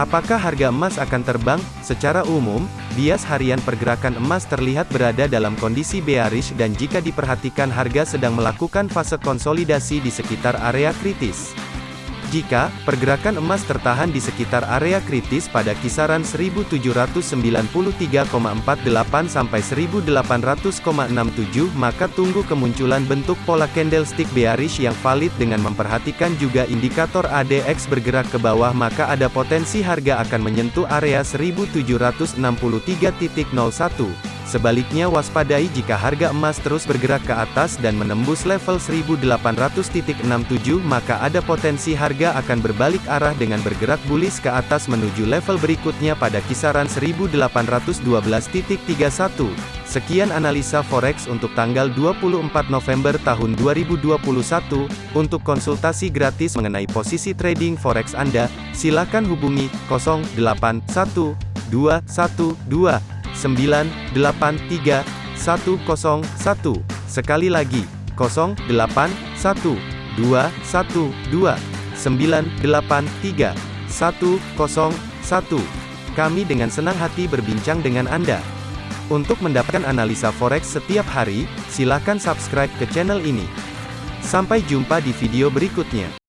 Apakah harga emas akan terbang? Secara umum, bias harian pergerakan emas terlihat berada dalam kondisi bearish dan jika diperhatikan harga sedang melakukan fase konsolidasi di sekitar area kritis. Jika pergerakan emas tertahan di sekitar area kritis pada kisaran 1793,48 sampai 1800,67 maka tunggu kemunculan bentuk pola candlestick bearish yang valid dengan memperhatikan juga indikator ADX bergerak ke bawah maka ada potensi harga akan menyentuh area 1763.01 Sebaliknya waspadai jika harga emas terus bergerak ke atas dan menembus level 1800.67 maka ada potensi harga akan berbalik arah dengan bergerak bullish ke atas menuju level berikutnya pada kisaran 1812.31. Sekian analisa forex untuk tanggal 24 November tahun 2021. Untuk konsultasi gratis mengenai posisi trading forex Anda, silakan hubungi 081212 983 101. Sekali lagi, 081 212 983 101. Kami dengan senang hati berbincang dengan Anda. Untuk mendapatkan analisa forex setiap hari, silakan subscribe ke channel ini. Sampai jumpa di video berikutnya.